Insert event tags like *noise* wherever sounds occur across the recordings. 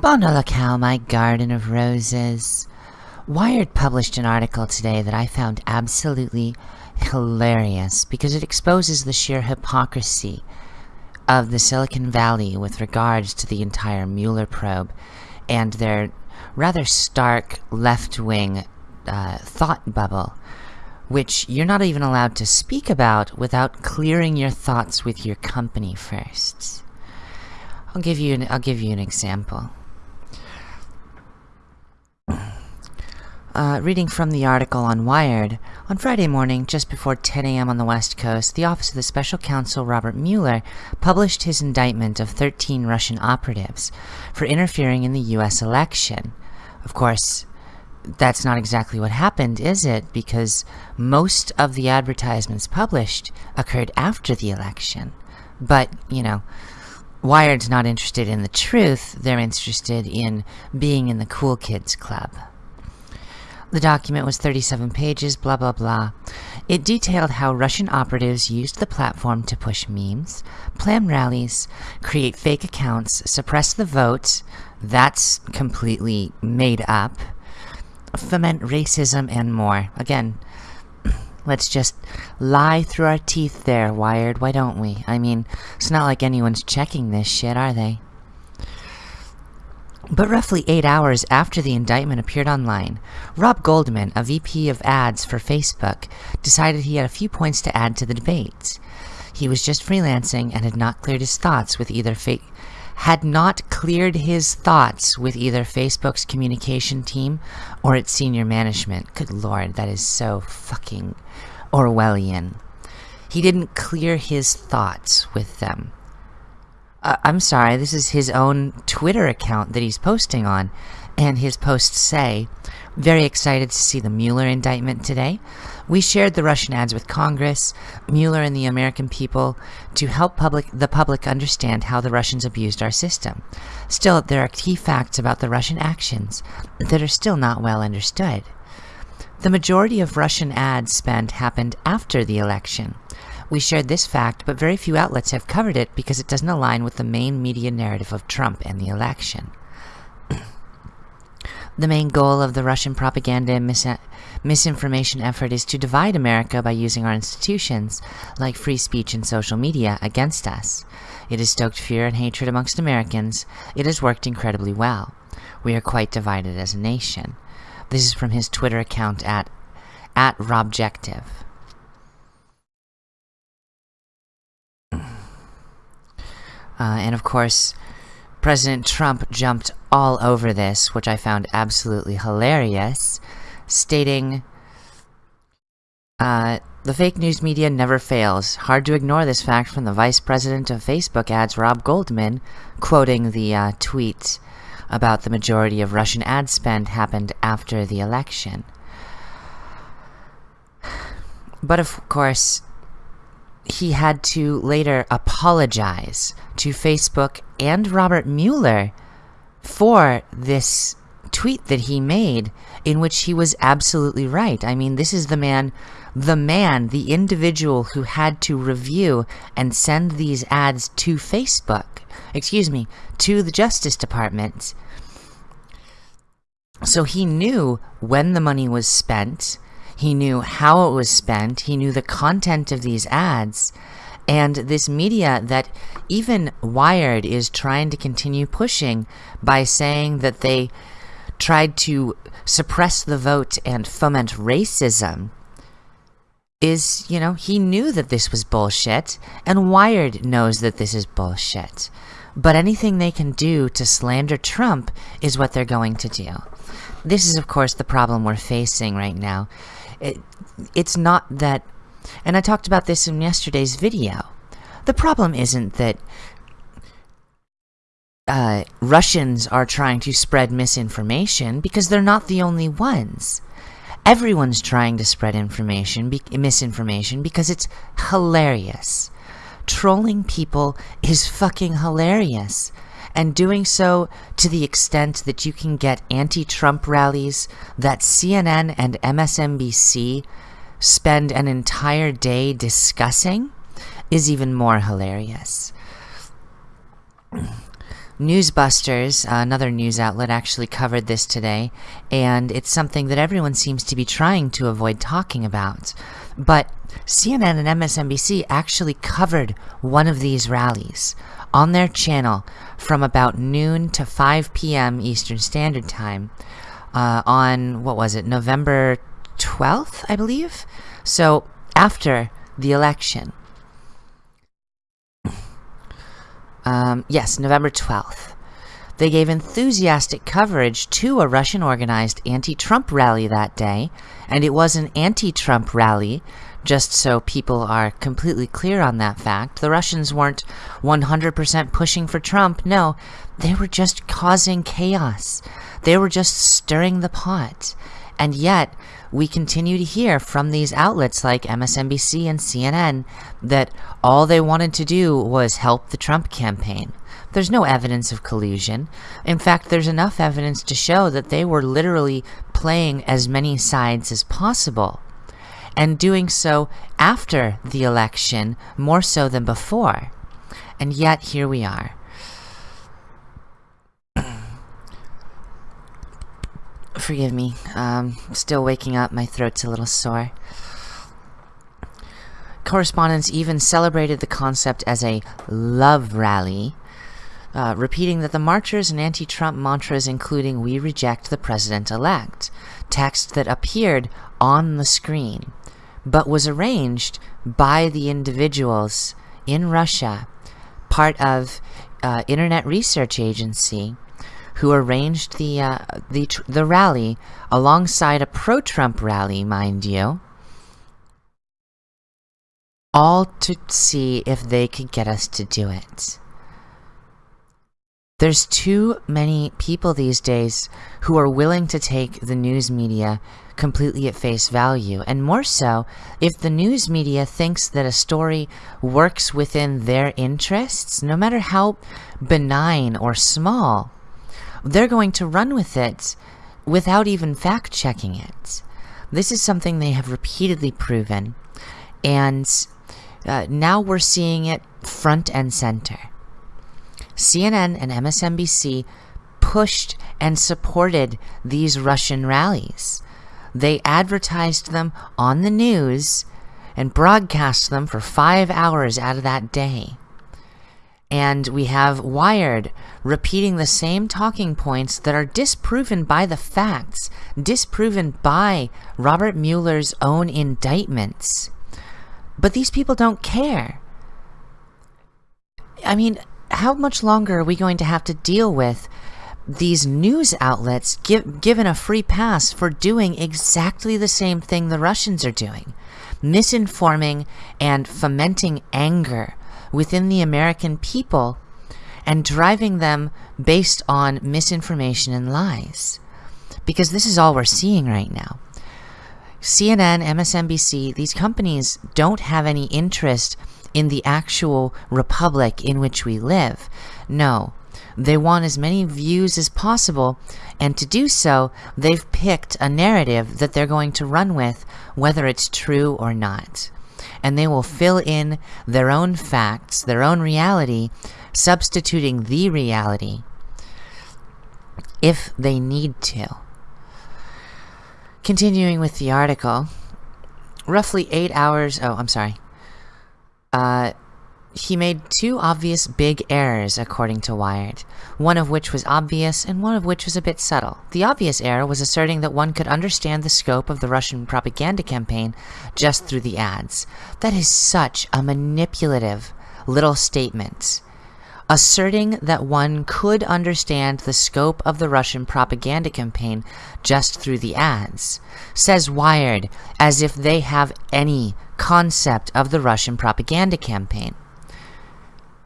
Bon cow, my garden of roses. Wired published an article today that I found absolutely hilarious because it exposes the sheer hypocrisy of the Silicon Valley with regards to the entire Mueller probe and their rather stark left-wing uh, thought bubble, which you're not even allowed to speak about without clearing your thoughts with your company first. I'll give you an, I'll give you an example. Uh, reading from the article on Wired, on Friday morning, just before 10 a.m. on the West Coast, the Office of the Special Counsel Robert Mueller published his indictment of 13 Russian operatives for interfering in the U.S. election. Of course, that's not exactly what happened, is it? Because most of the advertisements published occurred after the election. But, you know, Wired's not interested in the truth, they're interested in being in the cool kids club. The document was 37 pages, blah blah blah. It detailed how Russian operatives used the platform to push memes, plan rallies, create fake accounts, suppress the vote, that's completely made up, foment racism, and more. Again, *clears throat* let's just lie through our teeth there, Wired, why don't we? I mean, it's not like anyone's checking this shit, are they? But roughly eight hours after the indictment appeared online, Rob Goldman, a VP of ads for Facebook, decided he had a few points to add to the debate. He was just freelancing and had not cleared his thoughts with either fake had not cleared his thoughts with either Facebook's communication team or its senior management. Good lord, that is so fucking Orwellian. He didn't clear his thoughts with them. Uh, I'm sorry, this is his own Twitter account that he's posting on. And his posts say, very excited to see the Mueller indictment today. We shared the Russian ads with Congress, Mueller and the American people to help public, the public understand how the Russians abused our system. Still, there are key facts about the Russian actions that are still not well understood. The majority of Russian ad spend happened after the election. We shared this fact, but very few outlets have covered it because it doesn't align with the main media narrative of Trump and the election. *clears throat* the main goal of the Russian propaganda and mis misinformation effort is to divide America by using our institutions, like free speech and social media, against us. It has stoked fear and hatred amongst Americans. It has worked incredibly well. We are quite divided as a nation. This is from his Twitter account at, at Robjective. Uh, and of course, President Trump jumped all over this, which I found absolutely hilarious, stating, uh, the fake news media never fails. Hard to ignore this fact from the vice president of Facebook ads, Rob Goldman, quoting the uh, tweet about the majority of Russian ad spend happened after the election. But of course, he had to later apologize to Facebook and Robert Mueller for this tweet that he made in which he was absolutely right. I mean, this is the man, the man, the individual who had to review and send these ads to Facebook, excuse me, to the Justice Department. So he knew when the money was spent, he knew how it was spent. He knew the content of these ads. And this media that even Wired is trying to continue pushing by saying that they tried to suppress the vote and foment racism is, you know, he knew that this was bullshit, and Wired knows that this is bullshit. But anything they can do to slander Trump is what they're going to do. This is, of course, the problem we're facing right now. It, it's not that, and I talked about this in yesterday's video. The problem isn't that uh, Russians are trying to spread misinformation because they're not the only ones. Everyone's trying to spread information, misinformation, because it's hilarious. Trolling people is fucking hilarious and doing so to the extent that you can get anti-Trump rallies that CNN and MSNBC spend an entire day discussing is even more hilarious. Newsbusters, another news outlet, actually covered this today, and it's something that everyone seems to be trying to avoid talking about. But CNN and MSNBC actually covered one of these rallies on their channel from about noon to 5 p.m. Eastern Standard Time uh, on, what was it, November 12th, I believe? So after the election. Um, yes, November 12th. They gave enthusiastic coverage to a Russian organized anti Trump rally that day, and it was an anti Trump rally, just so people are completely clear on that fact. The Russians weren't 100% pushing for Trump, no, they were just causing chaos. They were just stirring the pot. And yet, we continue to hear from these outlets like MSNBC and CNN that all they wanted to do was help the Trump campaign. There's no evidence of collusion. In fact, there's enough evidence to show that they were literally playing as many sides as possible. And doing so after the election more so than before. And yet, here we are. *clears throat* Forgive me. Um, still waking up. My throat's a little sore. Correspondents even celebrated the concept as a love rally, uh, repeating that the marchers and anti-Trump mantras including We reject the president-elect, text that appeared on the screen, but was arranged by the individuals in Russia, part of uh, Internet Research Agency, who arranged the, uh, the, the rally alongside a pro-Trump rally, mind you, all to see if they could get us to do it. There's too many people these days who are willing to take the news media completely at face value, and more so if the news media thinks that a story works within their interests, no matter how benign or small they're going to run with it without even fact checking it. This is something they have repeatedly proven, and uh, now we're seeing it front and center. CNN and MSNBC pushed and supported these Russian rallies. They advertised them on the news and broadcast them for five hours out of that day. And we have Wired repeating the same talking points that are disproven by the facts, disproven by Robert Mueller's own indictments. But these people don't care. I mean, how much longer are we going to have to deal with these news outlets give, given a free pass for doing exactly the same thing the Russians are doing? Misinforming and fomenting anger within the American people and driving them based on misinformation and lies. Because this is all we're seeing right now. CNN, MSNBC, these companies don't have any interest in the actual republic in which we live. No, they want as many views as possible, and to do so, they've picked a narrative that they're going to run with, whether it's true or not and they will fill in their own facts, their own reality, substituting the reality if they need to. Continuing with the article, roughly eight hours, oh, I'm sorry. Uh, he made two obvious big errors, according to Wired, one of which was obvious and one of which was a bit subtle. The obvious error was asserting that one could understand the scope of the Russian propaganda campaign just through the ads. That is such a manipulative little statement. Asserting that one could understand the scope of the Russian propaganda campaign just through the ads, says Wired, as if they have any concept of the Russian propaganda campaign.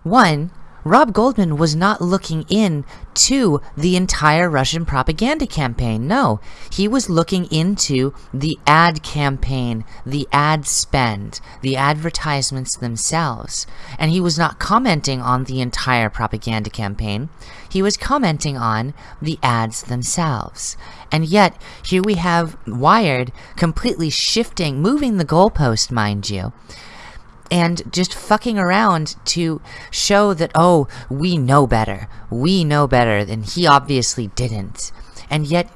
One, Rob Goldman was not looking in to the entire Russian propaganda campaign. No, he was looking into the ad campaign, the ad spend, the advertisements themselves. And he was not commenting on the entire propaganda campaign. He was commenting on the ads themselves. And yet, here we have Wired completely shifting, moving the goalpost, mind you and just fucking around to show that, oh, we know better. We know better, and he obviously didn't. And yet,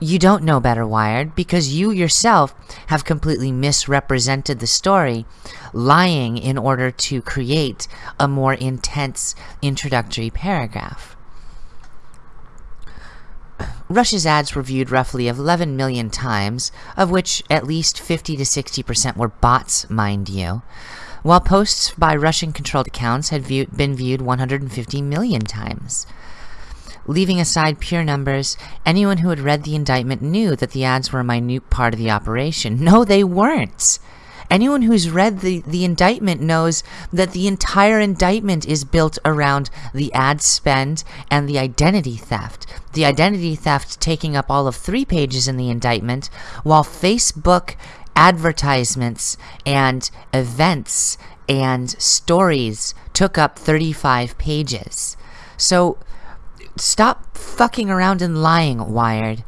you don't know better, Wired, because you yourself have completely misrepresented the story, lying in order to create a more intense introductory paragraph. Russia's ads were viewed roughly 11 million times, of which at least 50 to 60% were bots, mind you, while posts by Russian-controlled accounts had view been viewed 150 million times. Leaving aside pure numbers, anyone who had read the indictment knew that the ads were a minute part of the operation. *laughs* No, they weren't! Anyone who's read the, the indictment knows that the entire indictment is built around the ad spend and the identity theft. The identity theft taking up all of three pages in the indictment, while Facebook advertisements and events and stories took up 35 pages. So stop fucking around and lying, Wired.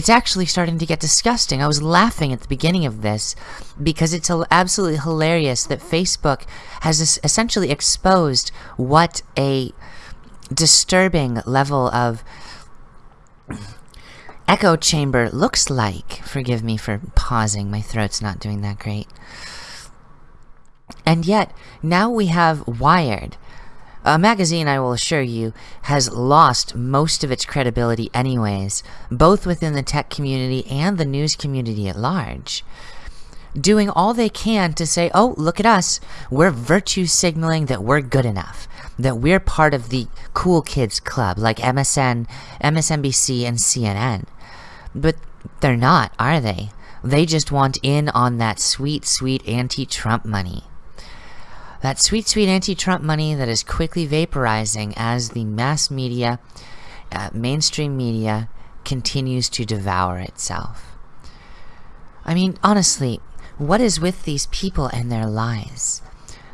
It's actually starting to get disgusting. I was laughing at the beginning of this because it's absolutely hilarious that Facebook has essentially exposed what a disturbing level of echo chamber looks like. Forgive me for pausing, my throat's not doing that great. And yet, now we have Wired, a magazine, I will assure you, has lost most of its credibility anyways, both within the tech community and the news community at large. Doing all they can to say, oh, look at us, we're virtue signaling that we're good enough, that we're part of the cool kids club like MSN, MSNBC, and CNN. But they're not, are they? They just want in on that sweet, sweet anti-Trump money. That sweet, sweet anti-Trump money that is quickly vaporizing as the mass media, uh, mainstream media, continues to devour itself. I mean, honestly, what is with these people and their lies?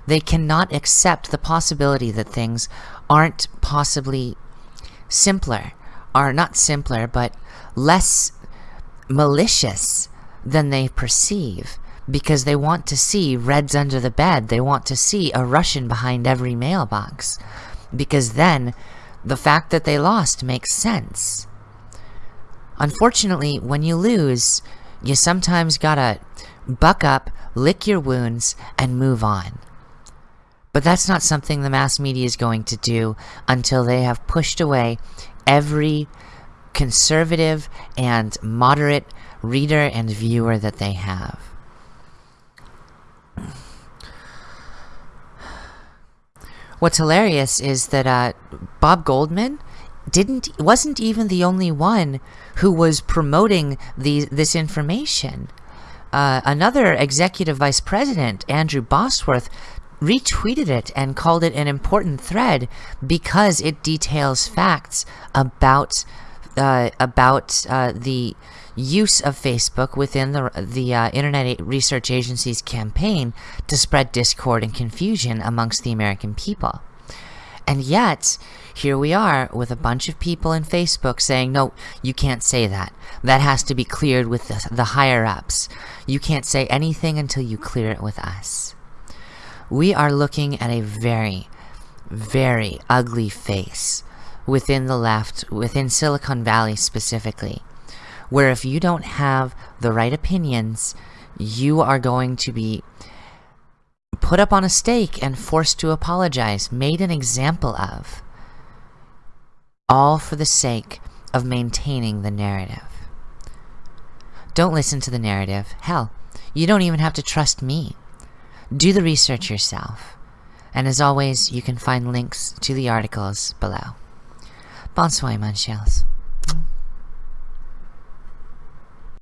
They cannot accept the possibility that things aren't possibly simpler, are not simpler, but less malicious than they perceive because they want to see Reds under the bed. They want to see a Russian behind every mailbox. Because then, the fact that they lost makes sense. Unfortunately, when you lose, you sometimes gotta buck up, lick your wounds, and move on. But that's not something the mass media is going to do until they have pushed away every conservative and moderate reader and viewer that they have. What's hilarious is that uh, Bob Goldman didn't wasn't even the only one who was promoting the this information. Uh, another executive vice president, Andrew Bosworth, retweeted it and called it an important thread because it details facts about uh, about uh, the use of Facebook within the, the uh, Internet Research Agency's campaign to spread discord and confusion amongst the American people. And yet, here we are with a bunch of people in Facebook saying, no, you can't say that. That has to be cleared with the, the higher-ups. You can't say anything until you clear it with us. We are looking at a very, very ugly face within the left, within Silicon Valley specifically where if you don't have the right opinions, you are going to be put up on a stake and forced to apologize, made an example of. All for the sake of maintaining the narrative. Don't listen to the narrative. Hell, you don't even have to trust me. Do the research yourself. And as always, you can find links to the articles below. Bonsoir, mon.